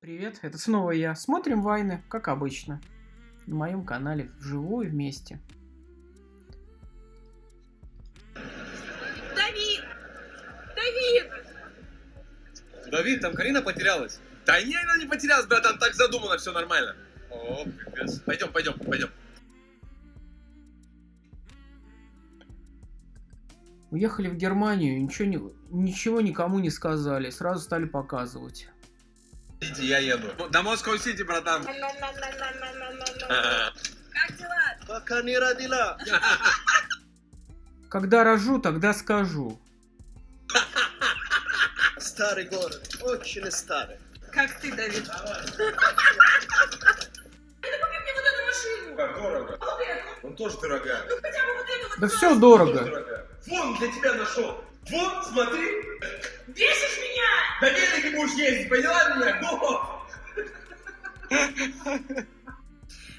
Привет, это снова я. Смотрим вайны, как обычно. На моем канале вживую вместе. Давид! Давид! Давид, там Карина потерялась. Да не, она не потерялась, братан, так задумано, все нормально. О, пипец. Пойдем, пойдем, пойдем. Уехали в Германию, ничего, не, ничего никому не сказали, сразу стали показывать. Иди, я еду. До Москва-Сити, братан. Как дела? Пока не родила. Когда рожу, тогда скажу. Старый город, очень старый. Как ты, Давид? Да купи мне вот эту машину! Как дорого. Он тоже дорогая. Ну хотя бы вот эту вот. Да все дорого. Дорогая. Вон, для тебя нашел. Вот, смотри. На велике будешь ездить, поняла меня? Во!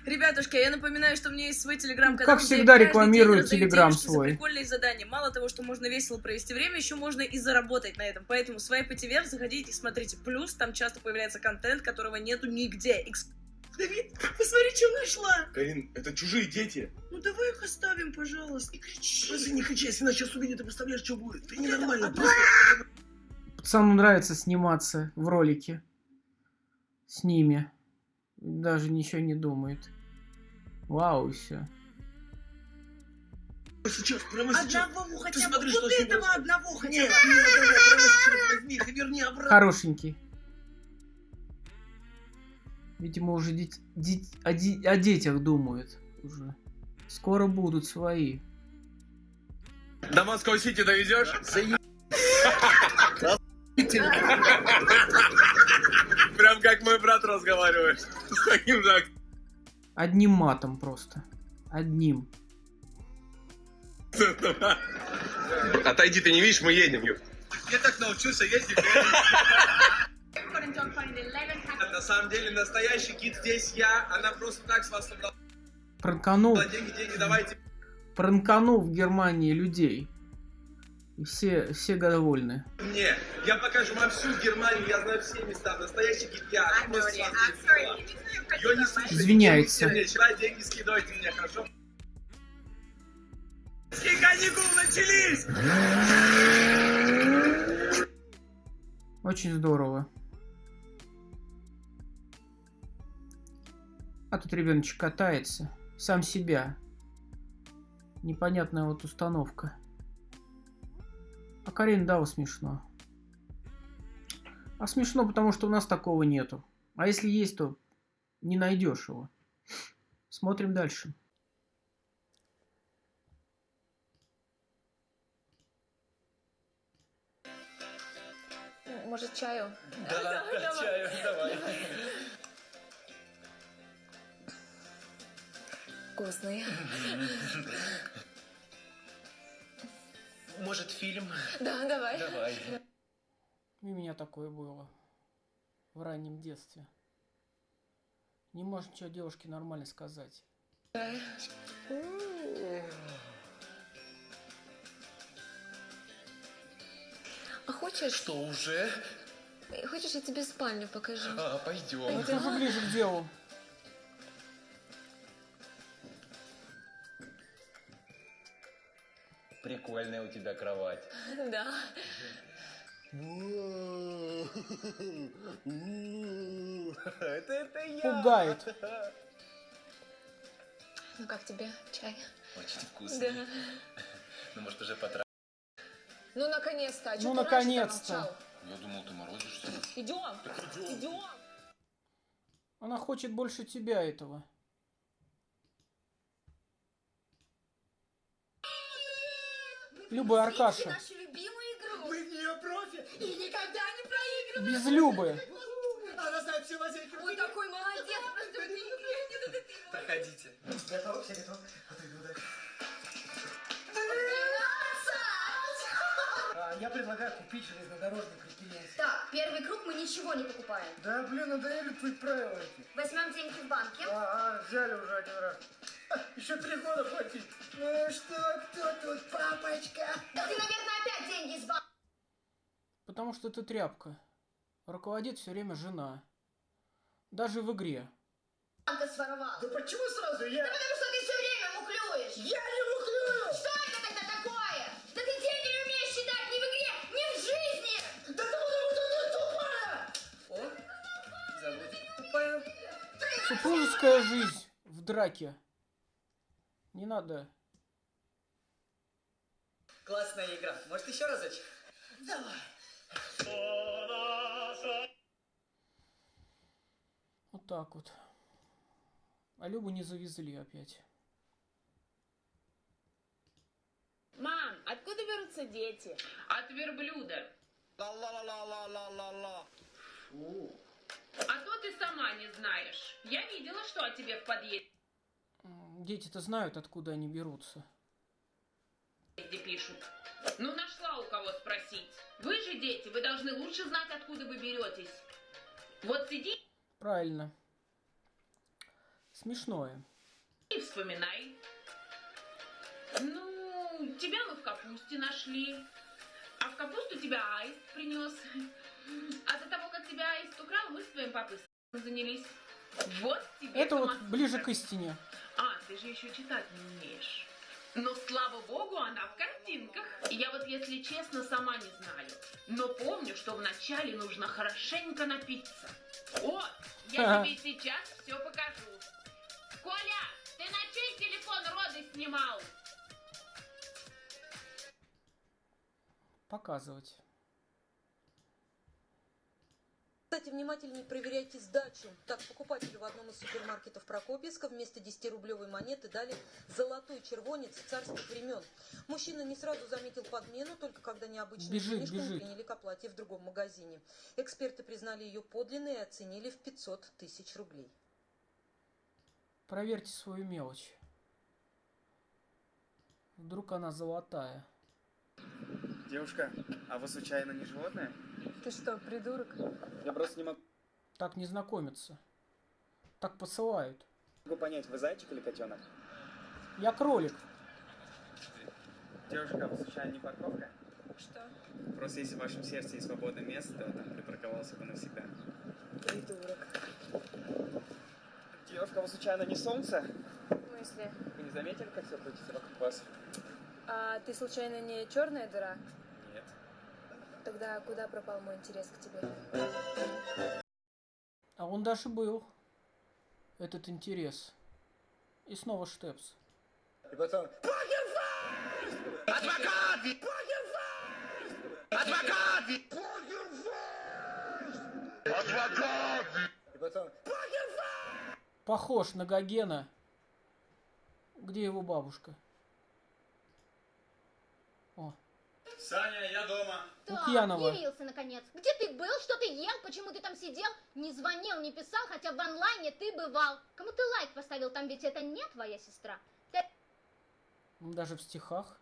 Ребятушки, я напоминаю, что у меня есть свой телеграм-канал. Как всегда, рекламирую Телеграм свой. прикольные задания. Мало того, что можно весело провести время, еще можно и заработать на этом. Поэтому свайпайте вверх, заходите, смотрите. Плюс там часто появляется контент, которого нету нигде. Давид, посмотри, что нашла. Карин, это чужие дети. Ну давай их оставим, пожалуйста. Не кричи. Просто не кричи, если нас сейчас увидят, ты представляешь, что будет. Ты ненормально. Просто... Пацану нравится сниматься в ролике. С ними. Даже ничего не думает. Вау, все. Сейчас, прямо сейчас. Одного Ты хотя бы, смотри, вот что с ним этого одного хотя Нет, бы. нет, давай, прямо сейчас возьми их и верни обратно. Хорошенький. Видимо, уже дет- дет- о, де- о детях думают. Уже. Скоро будут свои. До Москва-Сити довезешь? Прям как мой брат разговаривает. С таким же Одним матом просто. Одним. Отойди, ты не видишь, мы едем. Я так научился ездить. На самом деле, настоящий гид здесь я. Она просто так с вас собрала Пранканул, деньги, деньги, давайте. пранканул в Германии людей. И все, все довольны. Мне. Я покажу вам всю Германию, я знаю все места. Настоящий слушайте, Извиняется. Деньги скидывайте мне, хорошо? Каникулы начались! Очень здорово. А тут ребеночек катается. Сам себя. Непонятная вот установка. А Карин Дава смешно. А смешно, потому что у нас такого нету. А если есть, то не найдешь его. Смотрим дальше. Может, чаю? Да, чаю, давай. Вкусный. Может, фильм? Да, давай. Давай. И у меня такое было. В раннем детстве. Не можешь ничего девушке нормально сказать. А хочешь, Что, уже? хочешь, я тебе спальню покажу? А, пойдем. Это уже ближе к делу. Прикольная у тебя кровать. Да. Это, это я. Пугает. Ну как тебе чай? Очень вкусно. Да. Ну, может, уже потра... Ну, наконец-то. А Ну, наконец-то. Я думал, ты морозишься. Идем. Идем. Она хочет больше тебя этого. Люба Аркаша. Нашу любимую игру. Мы в нее профи и никогда не проигрываем. Без Любы. Она знает все лазейки. Ой, такой молодец. Просто Проходите. Готовы? Все готовы? Отойду. А, Я предлагаю купить железнодорожный предприятие. Так, первый круг мы ничего не покупаем. Да, блин, надоели твои правила эти. Возьмем деньги в банке. А, а, взяли уже один раз. Еще три года платить. Ну что, кто тут, папочка? Да ты, наверное, опять деньги из банка. Потому что ты тряпка. Руководит все время жена. Даже в игре. Банка своровал. Да почему сразу я? Да потому что ты все время муклюешь. Я не мухлюю! Что это тогда такое? Да ты деньги не умеешь считать ни в игре, ни в жизни. Да потому что ты тупая! О, зовут тупая. Супружеская жизнь в драке. Не надо. Классная игра. Может еще разочек? Давай. Вот так вот. А Любу не завезли опять. Мам, откуда берутся дети? От верблюда. Ла-ла-ла-ла-ла-ла-ла. Фу. А то ты сама не знаешь. Я видела, что о тебе в подъезде Дети-то знают, откуда они берутся. Пишут. Ну, нашла у кого спросить. Вы же дети, вы должны лучше знать, откуда вы беретесь. Вот сиди Правильно. Смешное. и вспоминай. Ну, тебя мы в капусте нашли. А в капусту тебя аист принес. А до того, как тебя аист украл, мы с твоим папой занялись. Вот тебе Это вот ближе к истине. А, ты же еще читать не умеешь. Но слава богу, она в картинках. Я вот, если честно, сама не знаю. Но помню, что вначале нужно хорошенько напиться. О, я Ага. тебе сейчас все покажу. Коля, ты на чей телефон роды снимал? Показывать. Кстати, внимательнее проверяйте сдачу. Так, покупателю в одном из супермаркетов Прокопьевска вместо 10-рублевой монеты дали золотой червонец царских времен. Мужчина не сразу заметил подмену, только когда необычную Бежит, книжку бежит. приняли к оплате в другом магазине. Эксперты признали ее подлинной и оценили в 500 тысяч рублей. Проверьте свою мелочь. Вдруг она золотая. Девушка, а вы случайно не животное? Ты что, придурок? Я просто не могу Так не знакомятся. Так посылают. понять, вы зайчик или котенок? Я кролик. Девушка, вы случайно не парковка? Что? Просто если в вашем сердце есть свободное место, то там припарковался бы навсегда. Придурок. Девушка, вы случайно не солнце? В смысле? Вы не заметили, как все крутится вокруг вас? А ты случайно не черная дыра? Тогда куда пропал мой интерес к тебе? А он даже был. Этот интерес. И снова штепс. И потом... Адвокат! Адвокат! Адвокат! И потом... Похож на Гогена. Где его бабушка? О, Саня, я дома. Лукьянова. явился наконец. Где ты был? Что ты ел? Почему ты там сидел? Не звонил, не писал, хотя в онлайне ты бывал. Кому ты лайк поставил там, ведь это не твоя сестра. Ты даже в стихах.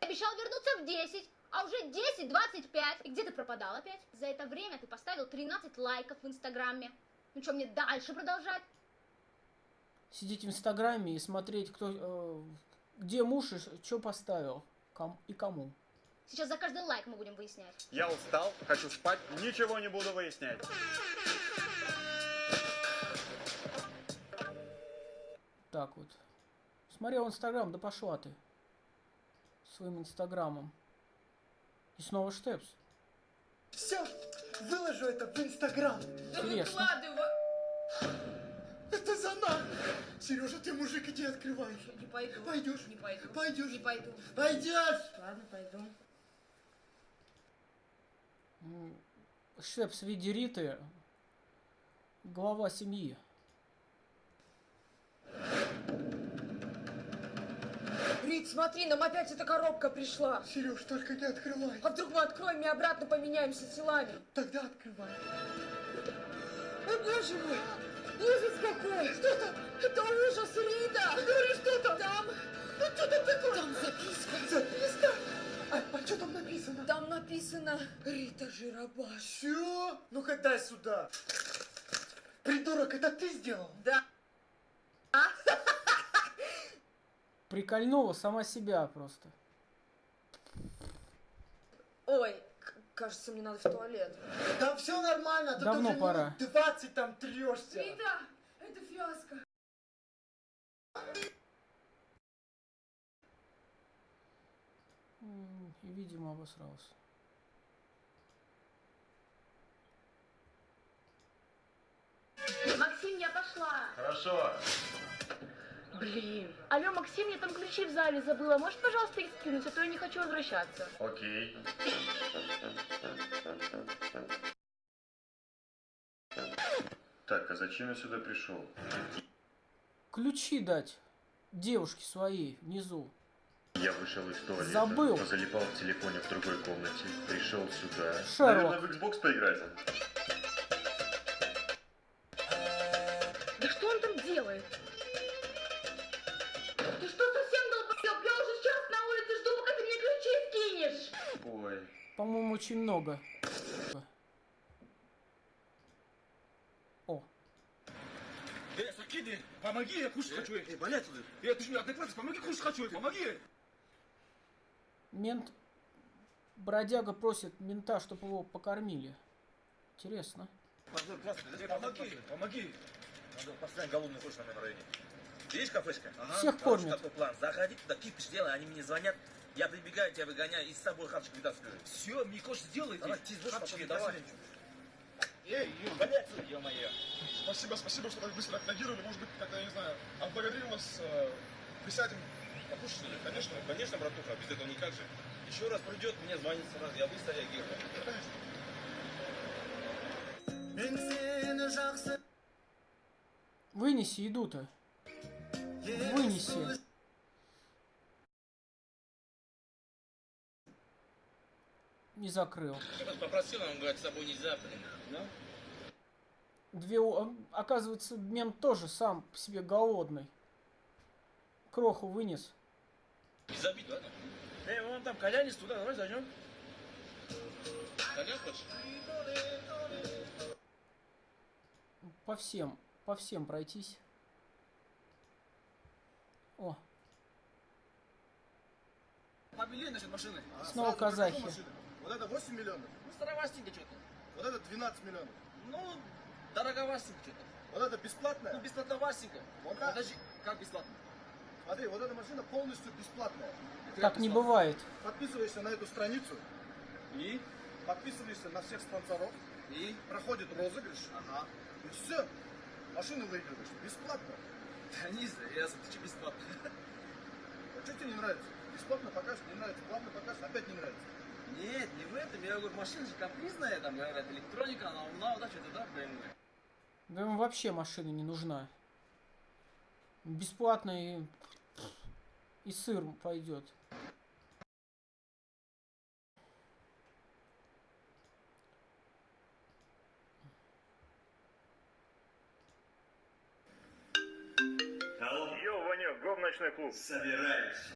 обещал вернуться в 10, а уже 10.25. И где ты пропадал опять? За это время ты поставил 13 лайков в инстаграме. Ну что, мне дальше продолжать? Сидеть в инстаграме и смотреть, кто, э, где муж и что поставил. Ком- и кому. Сейчас за каждый лайк мы будем выяснять. Я устал, хочу спать, ничего не буду выяснять. Так вот. Смотрел инстаграм, да пошла ты. Своим инстаграмом. И снова штепс. Все, выложу это в Инстаграм. Да Интересно. выкладывай. Это за нами. Сережа, ты мужик, иди открывай. Не пойду. Пойдешь? Не пойду. Пойдешь? Не пойду. Пойдешь? Ладно, пойду. М, Штепс в виде Риты. Глава семьи. Рит, смотри, нам опять эта коробка пришла. Сереж, только не открывай. А вдруг мы откроем и обратно поменяемся телами? Тогда открывай. О, боже мой! Ужас какой! Что там? Это ужас, Рита! Ты говоришь, что там? Там... Ну, что там такое? Там записка. Записка? А, а что там написано? Там написано Рита Жиробаш. Все? Ну-ка дай сюда. Придурок, это ты сделал? Да. Прикольнула сама себя просто. Ой, Кажется, мне надо в туалет. Там все нормально, ты Давно уже пора. минут 20 там трешься. Рита, это фиаско. И, видимо, обосрался. Максим, я пошла. Хорошо. Блин. Алло, Максим, я там ключи в зале забыла. Можешь, пожалуйста, их скинуть, а то я не хочу возвращаться. Окей. Так, а зачем я сюда пришел? Ключи дать девушке своей внизу. Я вышел из туалета, Забыл. позалипал в телефоне в другой комнате, пришел сюда. Шерлок. Наверное, в Xbox поиграть. Да что он там делает? Ты что, совсем долбоёб? Я уже час на улице жду, пока ты мне ключи скинешь. Ой. По-моему, очень много. О, Эй, Сакиди, помоги, я кушать хочу. Эй, валяй туда. Эй, ты же мне адекватный, помоги, кушать хочу, помоги. Мент... Бродяга просит мента, чтобы его покормили. Интересно. Помоги, помоги. Надо постоянно голодный хочешь в моем районе. Есть кафешка? Всех Короче, кормят. такой план. Заходи туда, кипиш делай, они мне звонят. Я прибегаю, тебя выгоняю и с собой хапчик вытаскиваю. Все, мне кош сделайте. Давай, сдашь, Хапчики, давай. Эй, Ю, Валяй отсюда, ё-моё. Спасибо, спасибо, что так быстро отреагировали. Может быть, как-то, я не знаю, отблагодарим вас, э, присядем, покушать. Конечно, конечно, братуха, без этого никак же. Еще раз придет, мне звонит сразу, я быстро реагирую. Вынеси еду-то. Вынеси. Не закрыл. Попросил, он говорит, с собой нельзя, блин. Ну? Две... у- Оказывается, мент тоже сам по себе голодный. Кроху вынес. Не забить, ладно? Эй, вон там кальянец туда, давай зайдем. Колян хочешь? По всем, по всем пройтись. О, Побелее насчет машины. снова казахи. Вот это 8 миллионов. Ну, старовастенько что-то. Вот это 12 миллионов. Ну, дороговастенько что-то. Вот это бесплатная? Ну, бесплатновастенько. Вот это... Подожди, как бесплатно? Смотри, вот эта машина полностью бесплатная. Так не бывает. Подписываешься на эту страницу. И? Подписываешься на всех спонсоров. И? Проходит розыгрыш. Ага. И все. Машину выигрываешь. Бесплатно. Да не ясно, ты что бесплатно? А что тебе не нравится? Бесплатно покажешь, не нравится. Платно покажешь, опять не нравится. Нет, не в этом. Я говорю, машина же капризная, там, говорят, электроника, она умна, вот так что-то, да, блин. Да ему вообще машина не нужна. Бесплатно и... И сыр пойдет. Алло. Йо, Ванек, го в ночной клуб. Собираюсь.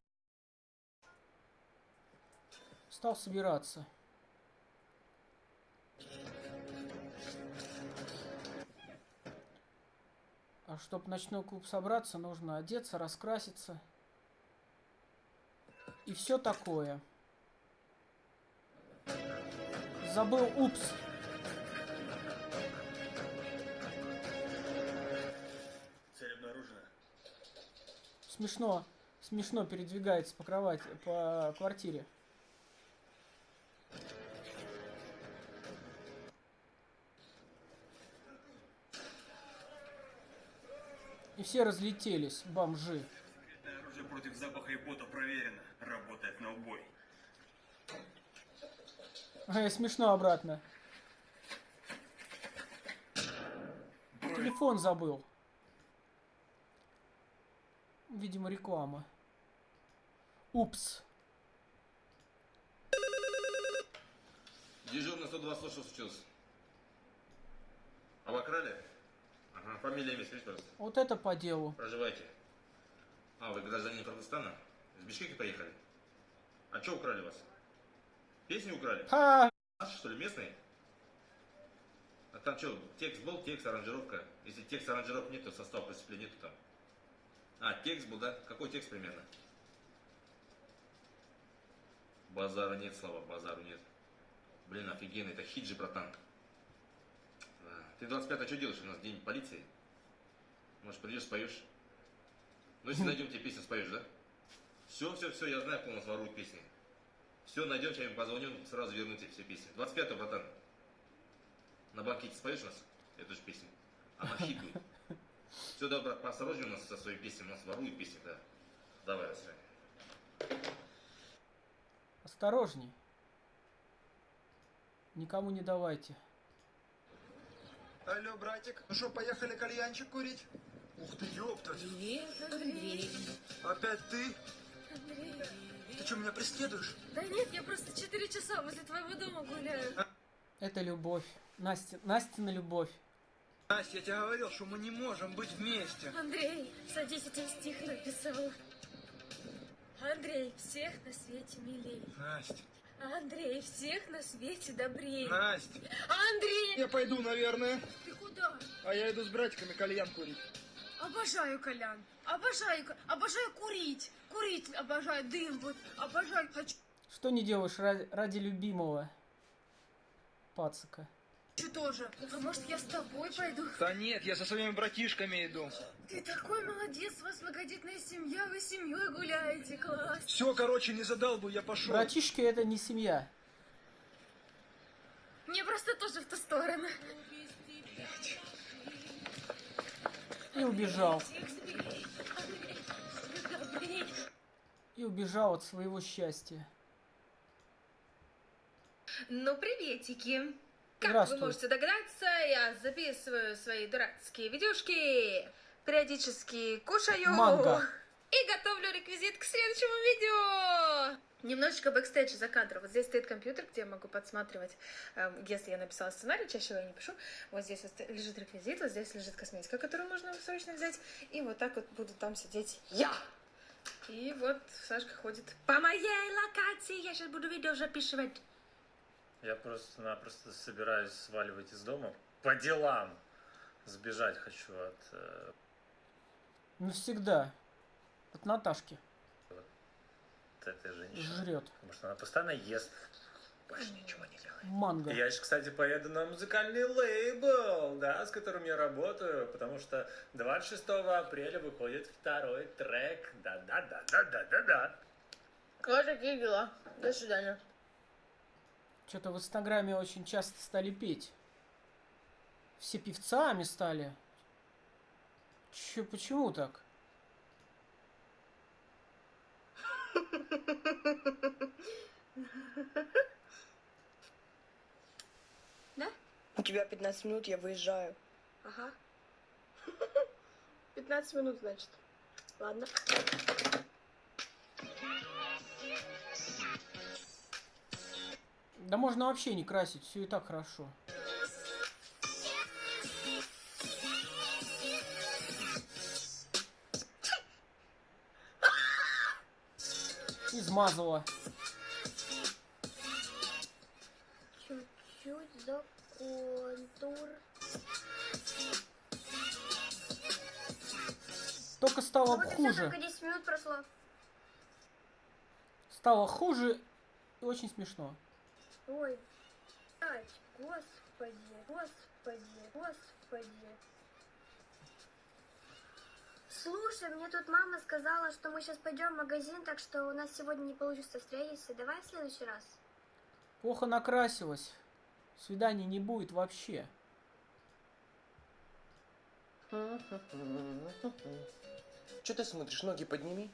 Стал собираться. А чтобы в ночной клуб собраться, нужно одеться, раскраситься. И все такое. Забыл, упс. Цель обнаружена. Смешно, смешно передвигается по кровати, по квартире. И все разлетелись, бомжи. Против запаха и пота проверено. Работает на убой. Ай, смешно обратно. Телефон забыл. Видимо, реклама. Упс. Дежурный 126 что случилось? Обокрали? Ага, фамилия, имя, скажите, пожалуйста. Вот это по делу. Проживаете? А, вы гражданин Кыргызстана? С Бишкека поехали? А что украли вас? Песни украли? Ха! Наши, что ли, местные? А там что, текст был, текст, аранжировка? Если текст, аранжировок нет, то состав преступления нету там. А, текст был, да? Какой текст примерно? Базара нет, слава, базару нет. Блин, офигенно, это хиджи, братан. Да. Ты 25 что делаешь? У нас день полиции. Может, придешь, споешь? Ну, если найдем тебе песню, споешь, да? Все, все, все, я знаю, кто у нас ворует песни. Все, найдем, сейчас им позвоним, сразу верну тебе все песни. 25 братан. На банкете споешь у нас эту же песню? Она хит будет. Все, да, брат, поосторожней у нас со своей песней, у нас воруют песни, да. Давай, свидания. Осторожней. Никому не давайте. Алло, братик, ну что, поехали кальянчик курить? Ух ты, ёпта. Привет, Андрей. Опять ты? Андрей. Ты что, меня преследуешь? Да нет, я просто 4 часа возле твоего дома гуляю. Это любовь. Настя, Настина любовь. Настя, я тебе говорил, что мы не можем быть вместе. Андрей, садись, я тебе стих написала. Андрей, всех на свете милей. Настя. Андрей, всех на свете добрей. Настя. Андрей! Я пойду, наверное. Ты куда? А я иду с братиками кальян курить. Обожаю колян. Обожаю, обожаю курить. Курить обожаю, дым вот. Обожаю, хочу Что не делаешь ради, ради любимого пацака? тоже. А может я с тобой пойду? Да нет, я со своими братишками иду. Ты такой молодец, у вас многодетная семья, вы семьей гуляете, класс. Все, короче, не задалбу, я пошел. Братишки это не семья. Мне просто тоже в ту сторону. И убежал. И убежал от своего счастья. Ну, приветики. Как вы можете догадаться, я записываю свои дурацкие видюшки, периодически кушаю Манго. И готовлю реквизит к следующему видео. Немножечко бэкстейджа за кадром. Вот здесь стоит компьютер, где я могу подсматривать, эм, если я написала сценарий, чаще всего я не пишу. Вот здесь вот лежит реквизит, вот здесь лежит косметика, которую можно срочно взять. И вот так вот буду там сидеть я. И вот Сашка ходит по моей локации. Я сейчас буду видео записывать. Я просто-напросто собираюсь сваливать из дома по делам. Сбежать хочу от э, Навсегда. От Наташки. от этой женщины. Жрет. Потому что она постоянно ест. Больше ничего не делает. Манго. Я же, кстати, поеду на музыкальный лейбл, да, с которым я работаю, потому что 26 апреля выходит второй трек. Да-да-да-да-да-да-да. Вот такие дела. До свидания. Что-то в Инстаграме очень часто стали петь. Все певцами стали. Че, почему так? У тебя 15 минут, я выезжаю. Ага. 15 минут, значит. Ладно. Да можно вообще не красить, все и так хорошо. Измазала. Чуть-чуть за контур. Только стало Вот и всё, хуже. только 10 минут прошло. Стало хуже и очень смешно. Ой, господи, господи, господи. Слушай, мне тут мама сказала, что мы сейчас пойдем в магазин, так что у нас сегодня не получится встретиться. Давай в следующий раз. Плохо накрасилась. Свиданий не будет вообще. Че ты смотришь? Ноги подними.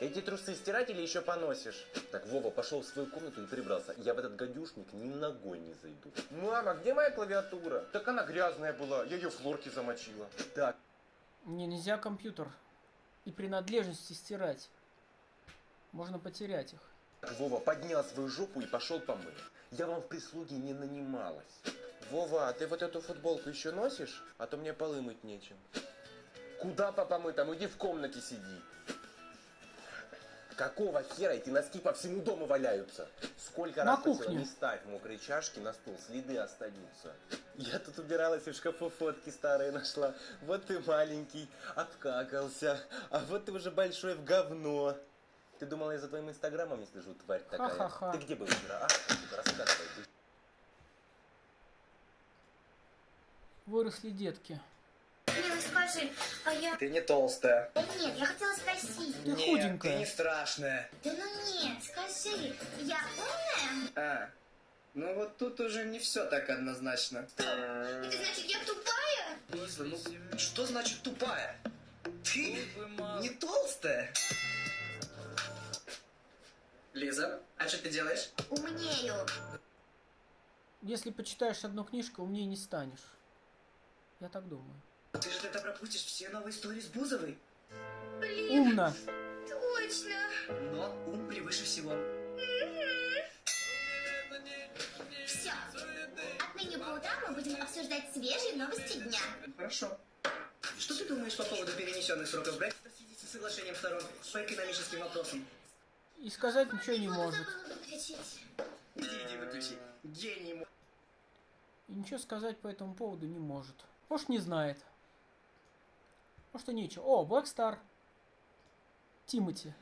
Эти трусы стирать или еще поносишь? Так, Вова пошел в свою комнату и прибрался. Я в этот гадюшник ни ногой не зайду. Мама, где моя клавиатура? Так она грязная была, я ее в хлорке замочила. Так, Не, нельзя компьютер и принадлежности стирать. Можно потерять их. Вова поднял свою жопу и пошел помыл. Я вам в прислуге не нанималась. Вова, а ты вот эту футболку еще носишь? А то мне полы мыть нечем. Куда папа мы там? Иди в комнате сиди. Какого хера эти носки по всему дому валяются? Сколько На раз кухне. не ставь мокрые чашки на стол, следы остаются. Я тут убиралась и в шкафу фотки старые нашла. Вот ты маленький, обкакался, а вот ты уже большой в говно. Ты думала, я за твоим инстаграмом не слежу, тварь такая? Ха-ха-ха. Ты где был вчера, а? Рассказывай. Выросли детки. Скажи, а я... Ты не толстая. Да нет, я хотела спросить. Ты нет, худенькая. ты не страшная. Да ну нет, скажи, я умная? А, ну вот тут уже не все так однозначно. Это значит, я тупая? Лиза, ну что значит тупая? Ты не толстая. Лиза, а что ты делаешь? Умнею. Если почитаешь одну книжку, умнее не станешь. Я так думаю. Ты же тогда пропустишь все новые истории с Бузовой. Блин, Умно. точно. Но ум превыше всего. Все. Отныне по утрам мы будем обсуждать свежие новости дня. Хорошо. Что ты думаешь по поводу перенесенных сроков Брексита в связи со соглашением сторон по экономическим вопросам? И сказать ничего не может. Иди, иди, выключи. Гений. И ничего сказать по этому поводу не может. Может, не знает. Может, и нечего. О, Black Star. Тимати.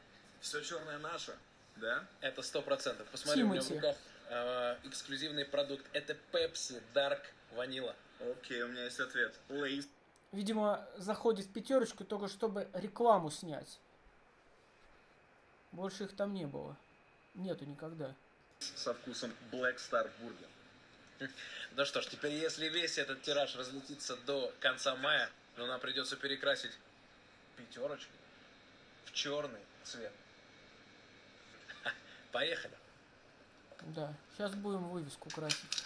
Все черное наше, да? Это сто процентов. Посмотри, у меня в Тимати. руках э, эксклюзивный продукт. Это Pepsi Dark Vanilla. Окей, у меня есть ответ. Лейс. Видимо, заходит в пятерочку только чтобы рекламу снять. Больше их там не было. Нету никогда. Со вкусом Black Star Burger. Ну что ж, теперь если весь этот тираж разлетится до конца мая, то нам придется перекрасить пятерочку в черный цвет. Ха, Поехали. Да. Сейчас будем вывеску красить.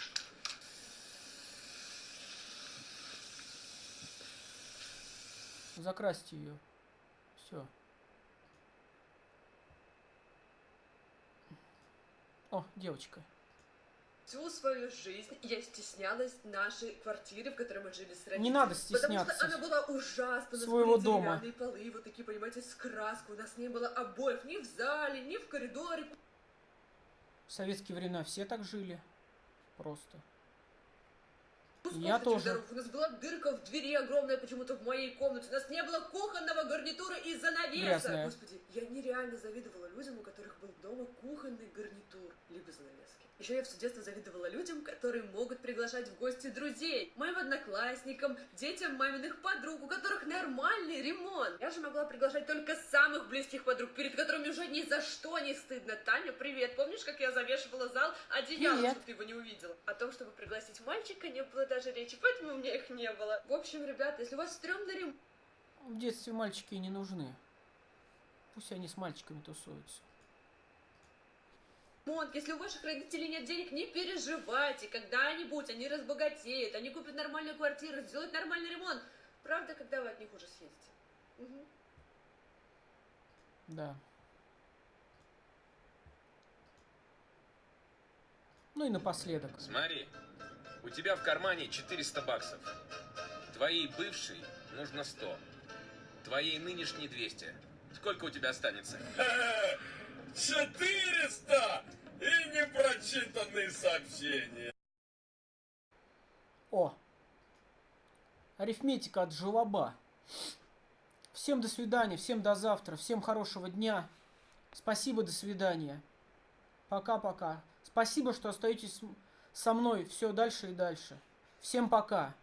Закрасьте ее. Все. О, девочка. Всю свою жизнь я стеснялась нашей квартиры, в которой мы жили с родителями. Не надо Потому стесняться что она была ужасна. У нас своего дома. полы, вот такие, понимаете, с краской. У нас не было обоев ни в зале, ни в коридоре. В советские времена все так жили. Просто. Господи, Я тоже. здоров, У нас была дырка в двери огромная почему-то в моей комнате. У нас не было кухонного гарнитура и занавеса. Грязная. Господи, я нереально завидовала людям, у которых был дома кухонный гарнитур, либо занавески. Еще я все детство завидовала людям, которые могут приглашать в гости друзей. Моим одноклассникам, детям маминых подруг, у которых нормальный ремонт. Я же могла приглашать только самых близких подруг, перед которыми уже ни за что не стыдно. Таня, привет. Помнишь, как я завешивала зал одеялом, Привет. чтобы ты его не увидела? О том, чтобы пригласить мальчика, не было даже речи, поэтому у меня их не было. В общем, ребята, если у вас стрёмный ремонт, В детстве мальчики не нужны. Пусть они с мальчиками тусуются. Если у ваших родителей нет денег, не переживайте. Когда-нибудь они разбогатеют, они купят нормальную квартиру, сделают нормальный ремонт. Правда, когда вы от них уже съедете. Мгм. Да. Ну и напоследок. Смотри, у тебя в кармане 400 баксов. Твоей бывшей нужно 100. Твоей нынешней 200. Сколько у тебя останется? 400! И непрочитанные сообщения. О! Арифметика от желоба. Всем до свидания, всем до завтра, всем хорошего дня. Спасибо, до свидания. Пока-пока. Спасибо, что остаетесь со мной все дальше и дальше. Всем пока.